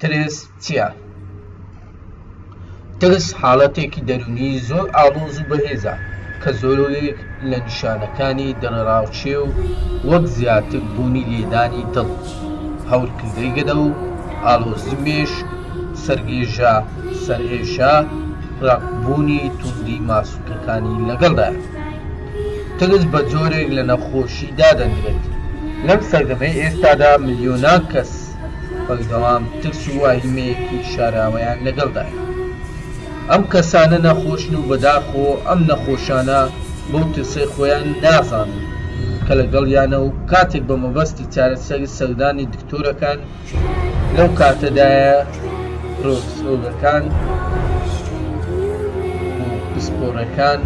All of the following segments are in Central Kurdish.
ترس چییە؟ ترس حاڵەتێکی دەروونی زۆر ئاڵۆز و بەهێزە کە زۆرێک لە نیشانەکانی دڵەڕاوکێ و وەک زیاتر بوونی لێدانی دڵ، هەورکردەی گەدە و ئاڵۆزی مێشک، سەرگێژە، سەرئێشە ڕەقبوونی توندی ماسولکەکانی لەگەڵدایە ترس بە جۆرێک لە نەخۆشی دادەندرێت لەم سەردەمەی ئێستادا ملیۆنان کەس بەردەوام ترس و واهیمەیەکی شاراوەیان لەگەڵدایە ئەم کەسانە نەخۆشن و بەداخۆ ئەم نەخۆشانە بۆ ترسەی خۆیان نازانن کە لەگەڵیانە و کاتێک بە مەبەستی چارەسەری سەردانی دکتۆرەکان لەو کاتەدایە پرۆفسۆرەکان پسپۆڕەکان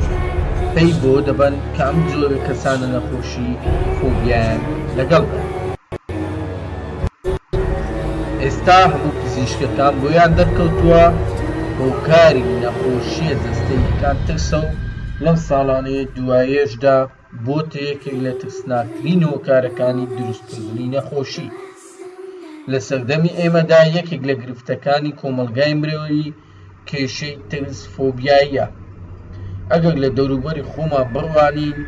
پەی بۆ دەبەن کە ئەم جۆرە کەسانە نەخۆشی فۆبیایان لەگەڵ ئێستا هەموو پزیشکەکان بۆیان دەرکەوتووە هۆکاری نەخۆشیە جەستەیەکان ترسە و لەم ساڵانەیە دوایێشدا بۆتە یەکێک لە ترسناکترین هۆکارەکانی دروستکردنی نەخۆشی. لە سەردەمی ئێمەدا یەکێک لە گرفتەکانی کۆمەڵگای مرۆیی کێشەی ترس فۆبیاییە. ئەگەر لە دەوروبەری خۆمان بڕوانین،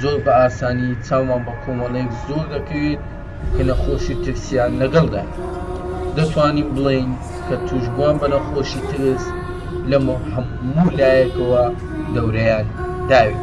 زۆر بە ئاسانی چاومان بە کۆمەڵێک زۆر دەکەوێت کە نەخۆشی ترسیان لەگەڵدایە. دەتوانین بڵێین کە تووشبووان بە نەخۆشی ترس لە هەموو لایەکەوە دەورەیان داوین.